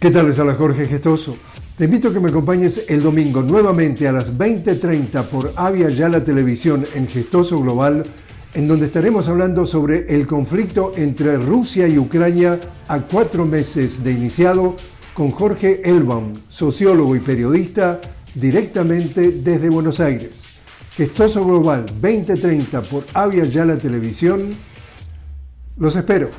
¿Qué tal? Les habla Jorge Gestoso. Te invito a que me acompañes el domingo nuevamente a las 20.30 por Avia Yala Televisión en Gestoso Global, en donde estaremos hablando sobre el conflicto entre Rusia y Ucrania a cuatro meses de iniciado con Jorge Elbaum, sociólogo y periodista, directamente desde Buenos Aires. Gestoso Global 2030 por Avia Yala Televisión. Los espero.